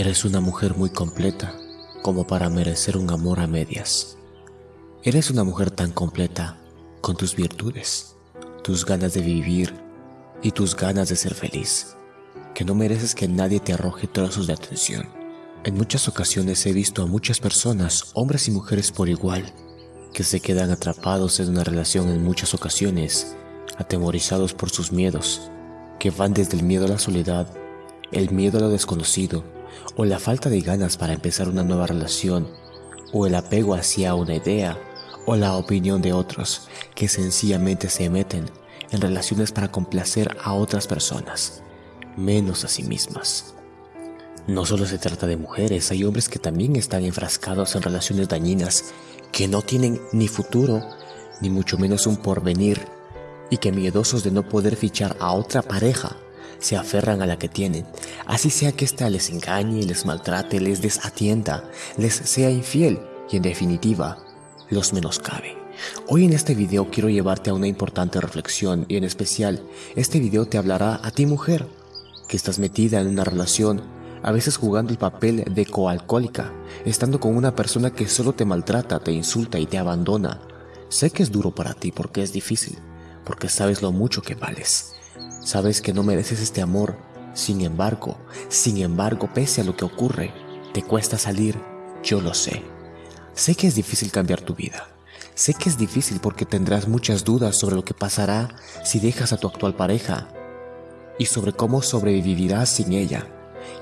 Eres una mujer muy completa como para merecer un amor a medias. Eres una mujer tan completa con tus virtudes, tus ganas de vivir y tus ganas de ser feliz, que no mereces que nadie te arroje trozos de atención. En muchas ocasiones he visto a muchas personas, hombres y mujeres por igual, que se quedan atrapados en una relación en muchas ocasiones, atemorizados por sus miedos, que van desde el miedo a la soledad, el miedo a lo desconocido, o la falta de ganas para empezar una nueva relación, o el apego hacia una idea, o la opinión de otros, que sencillamente se meten en relaciones para complacer a otras personas, menos a sí mismas. No solo se trata de mujeres, hay hombres que también están enfrascados en relaciones dañinas, que no tienen ni futuro, ni mucho menos un porvenir, y que miedosos de no poder fichar a otra pareja, se aferran a la que tienen, así sea que ésta les engañe, les maltrate, les desatienda, les sea infiel y en definitiva, los menoscabe. Hoy en este video quiero llevarte a una importante reflexión y en especial, este video te hablará a ti mujer, que estás metida en una relación, a veces jugando el papel de coalcohólica, estando con una persona que solo te maltrata, te insulta y te abandona. Sé que es duro para ti porque es difícil, porque sabes lo mucho que vales. Sabes que no mereces este amor, sin embargo, sin embargo, pese a lo que ocurre, te cuesta salir, yo lo sé. Sé que es difícil cambiar tu vida. Sé que es difícil porque tendrás muchas dudas sobre lo que pasará si dejas a tu actual pareja y sobre cómo sobrevivirás sin ella.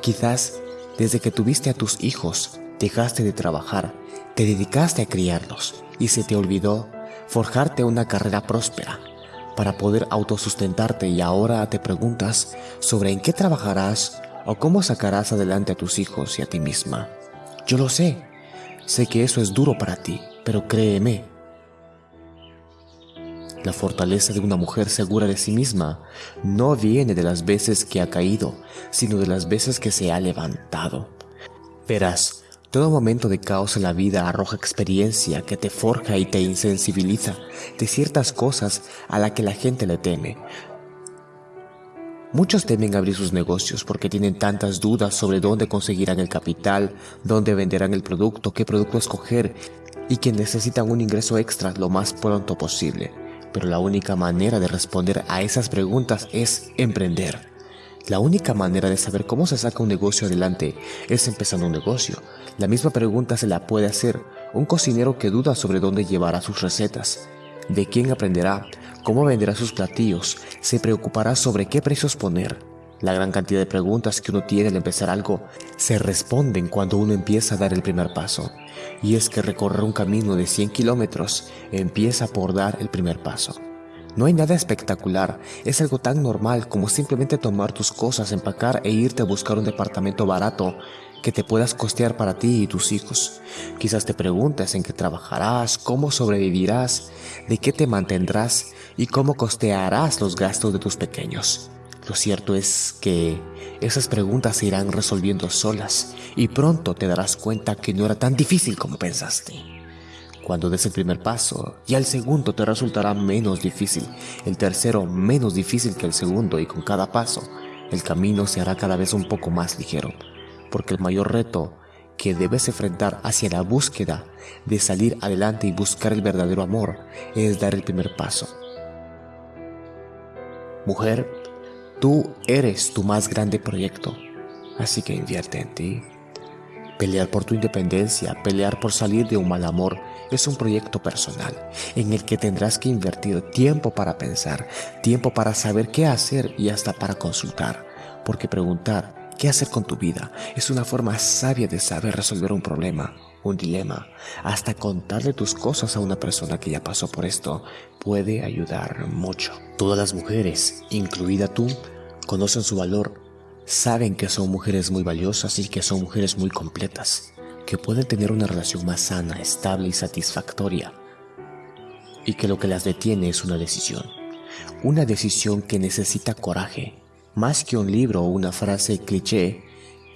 Quizás desde que tuviste a tus hijos, dejaste de trabajar, te dedicaste a criarlos y se te olvidó forjarte una carrera próspera para poder autosustentarte y ahora te preguntas sobre en qué trabajarás o cómo sacarás adelante a tus hijos y a ti misma. Yo lo sé, sé que eso es duro para ti, pero créeme, la fortaleza de una mujer segura de sí misma no viene de las veces que ha caído, sino de las veces que se ha levantado. Verás, todo momento de caos en la vida arroja experiencia que te forja y te insensibiliza de ciertas cosas a la que la gente le teme. Muchos temen abrir sus negocios porque tienen tantas dudas sobre dónde conseguirán el capital, dónde venderán el producto, qué producto escoger y que necesitan un ingreso extra lo más pronto posible. Pero la única manera de responder a esas preguntas es emprender. La única manera de saber cómo se saca un negocio adelante es empezando un negocio. La misma pregunta se la puede hacer un cocinero que duda sobre dónde llevará sus recetas, de quién aprenderá, cómo venderá sus platillos, se preocupará sobre qué precios poner. La gran cantidad de preguntas que uno tiene al empezar algo se responden cuando uno empieza a dar el primer paso. Y es que recorrer un camino de 100 kilómetros empieza por dar el primer paso. No hay nada espectacular, es algo tan normal como simplemente tomar tus cosas, empacar e irte a buscar un departamento barato que te puedas costear para ti y tus hijos. Quizás te preguntes en qué trabajarás, cómo sobrevivirás, de qué te mantendrás y cómo costearás los gastos de tus pequeños. Lo cierto es que esas preguntas se irán resolviendo solas y pronto te darás cuenta que no era tan difícil como pensaste. Cuando des el primer paso, y el segundo te resultará menos difícil, el tercero menos difícil que el segundo y con cada paso, el camino se hará cada vez un poco más ligero, porque el mayor reto que debes enfrentar hacia la búsqueda de salir adelante y buscar el verdadero amor es dar el primer paso. Mujer, tú eres tu más grande proyecto, así que invierte en ti. Pelear por tu independencia, pelear por salir de un mal amor, es un proyecto personal en el que tendrás que invertir tiempo para pensar, tiempo para saber qué hacer y hasta para consultar. Porque preguntar qué hacer con tu vida es una forma sabia de saber resolver un problema, un dilema. Hasta contarle tus cosas a una persona que ya pasó por esto puede ayudar mucho. Todas las mujeres, incluida tú, conocen su valor saben que son mujeres muy valiosas y que son mujeres muy completas, que pueden tener una relación más sana, estable y satisfactoria, y que lo que las detiene es una decisión, una decisión que necesita coraje, más que un libro o una frase cliché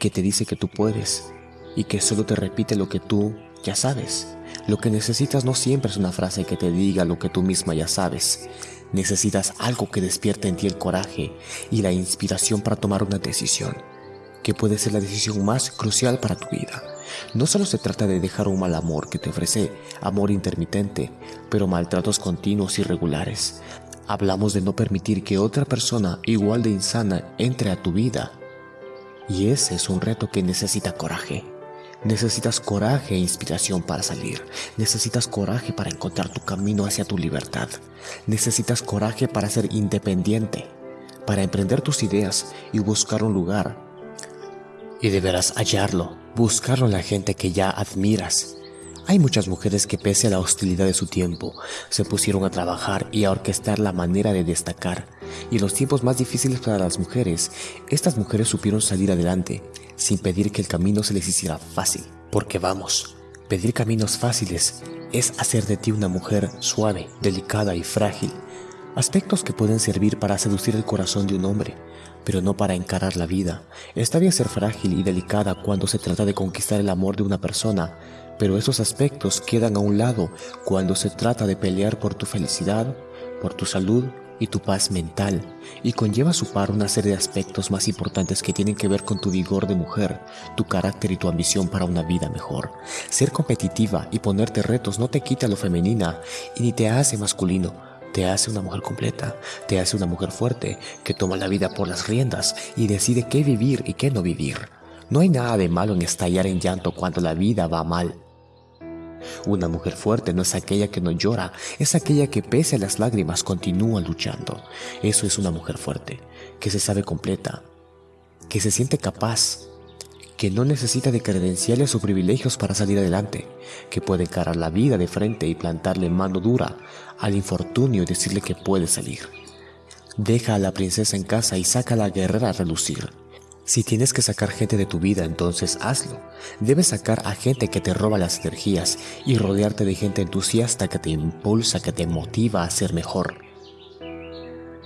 que te dice que tú puedes y que solo te repite lo que tú ya sabes. Lo que necesitas no siempre es una frase que te diga lo que tú misma ya sabes, Necesitas algo que despierte en ti el coraje y la inspiración para tomar una decisión. que puede ser la decisión más crucial para tu vida. No solo se trata de dejar un mal amor que te ofrece amor intermitente, pero maltratos continuos y regulares. Hablamos de no permitir que otra persona igual de insana entre a tu vida. Y ese es un reto que necesita coraje. Necesitas coraje e inspiración para salir. Necesitas coraje para encontrar tu camino hacia tu libertad. Necesitas coraje para ser independiente, para emprender tus ideas y buscar un lugar. Y deberás hallarlo, buscarlo en la gente que ya admiras. Hay muchas mujeres que pese a la hostilidad de su tiempo, se pusieron a trabajar y a orquestar la manera de destacar. Y en los tiempos más difíciles para las mujeres, estas mujeres supieron salir adelante, sin pedir que el camino se les hiciera fácil. Porque vamos, pedir caminos fáciles es hacer de ti una mujer suave, delicada y frágil. Aspectos que pueden servir para seducir el corazón de un hombre, pero no para encarar la vida. Está bien ser frágil y delicada cuando se trata de conquistar el amor de una persona, pero esos aspectos quedan a un lado cuando se trata de pelear por tu felicidad, por tu salud y tu paz mental, y conlleva a su par una serie de aspectos más importantes que tienen que ver con tu vigor de mujer, tu carácter y tu ambición para una vida mejor. Ser competitiva y ponerte retos no te quita lo femenina y ni te hace masculino, te hace una mujer completa, te hace una mujer fuerte que toma la vida por las riendas y decide qué vivir y qué no vivir. No hay nada de malo en estallar en llanto cuando la vida va mal. Una mujer fuerte no es aquella que no llora, es aquella que pese a las lágrimas continúa luchando. Eso es una mujer fuerte, que se sabe completa, que se siente capaz, que no necesita de credenciales o privilegios para salir adelante, que puede encarar la vida de frente y plantarle mano dura al infortunio y decirle que puede salir. Deja a la princesa en casa y saca a la guerrera a relucir. Si tienes que sacar gente de tu vida, entonces hazlo. Debes sacar a gente que te roba las energías y rodearte de gente entusiasta que te impulsa, que te motiva a ser mejor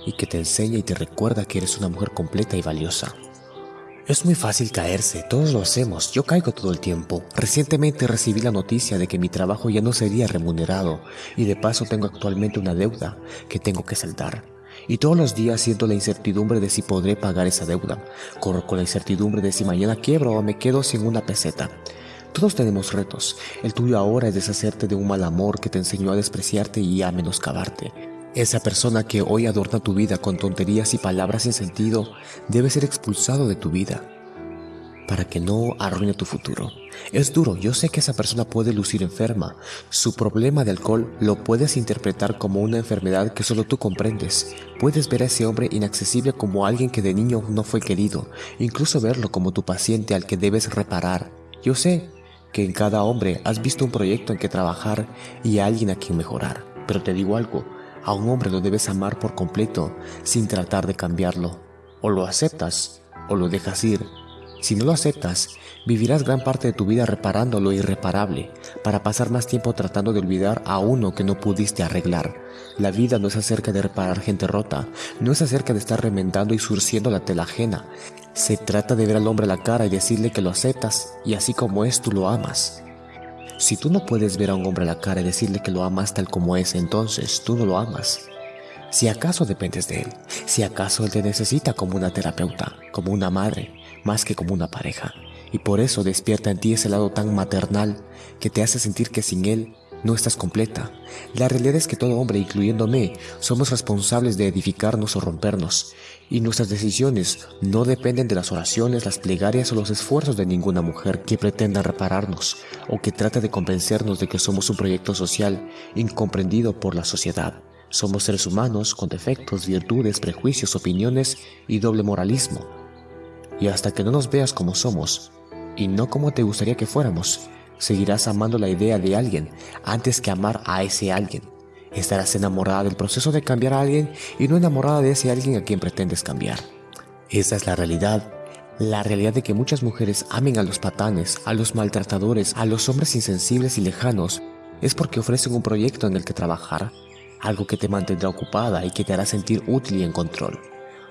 y que te enseña y te recuerda que eres una mujer completa y valiosa. Es muy fácil caerse, todos lo hacemos, yo caigo todo el tiempo. Recientemente recibí la noticia de que mi trabajo ya no sería remunerado y de paso tengo actualmente una deuda que tengo que saldar. Y todos los días siento la incertidumbre de si podré pagar esa deuda. Corro con la incertidumbre de si mañana quiebro o me quedo sin una peseta. Todos tenemos retos. El tuyo ahora es deshacerte de un mal amor que te enseñó a despreciarte y a menoscabarte. Esa persona que hoy adorna tu vida con tonterías y palabras sin sentido debe ser expulsado de tu vida para que no arruine tu futuro. Es duro, yo sé que esa persona puede lucir enferma. Su problema de alcohol lo puedes interpretar como una enfermedad que solo tú comprendes. Puedes ver a ese hombre inaccesible como alguien que de niño no fue querido, incluso verlo como tu paciente al que debes reparar. Yo sé que en cada hombre has visto un proyecto en que trabajar y alguien a quien mejorar. Pero te digo algo, a un hombre lo debes amar por completo sin tratar de cambiarlo. O lo aceptas o lo dejas ir. Si no lo aceptas, vivirás gran parte de tu vida reparando lo irreparable, para pasar más tiempo tratando de olvidar a uno que no pudiste arreglar. La vida no es acerca de reparar gente rota, no es acerca de estar remendando y surciendo la tela ajena. Se trata de ver al hombre a la cara y decirle que lo aceptas y así como es tú lo amas. Si tú no puedes ver a un hombre a la cara y decirle que lo amas tal como es, entonces tú no lo amas. Si acaso dependes de él, si acaso él te necesita como una terapeuta, como una madre, más que como una pareja, y por eso despierta en ti ese lado tan maternal que te hace sentir que sin él no estás completa. La realidad es que todo hombre, incluyéndome, somos responsables de edificarnos o rompernos, y nuestras decisiones no dependen de las oraciones, las plegarias o los esfuerzos de ninguna mujer que pretenda repararnos o que trate de convencernos de que somos un proyecto social incomprendido por la sociedad. Somos seres humanos con defectos, virtudes, prejuicios, opiniones y doble moralismo. Y hasta que no nos veas como somos, y no como te gustaría que fuéramos, seguirás amando la idea de alguien antes que amar a ese alguien. Estarás enamorada del proceso de cambiar a alguien y no enamorada de ese alguien a quien pretendes cambiar. Esa es la realidad. La realidad de que muchas mujeres amen a los patanes, a los maltratadores, a los hombres insensibles y lejanos, es porque ofrecen un proyecto en el que trabajar, algo que te mantendrá ocupada y que te hará sentir útil y en control.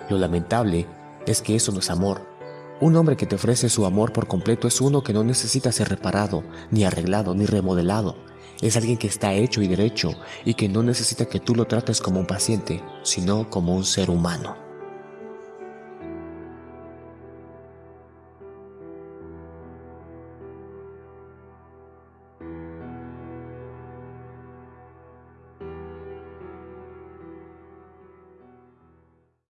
Lo lamentable es que eso no es amor. Un hombre que te ofrece su amor por completo es uno que no necesita ser reparado, ni arreglado, ni remodelado. Es alguien que está hecho y derecho y que no necesita que tú lo trates como un paciente, sino como un ser humano.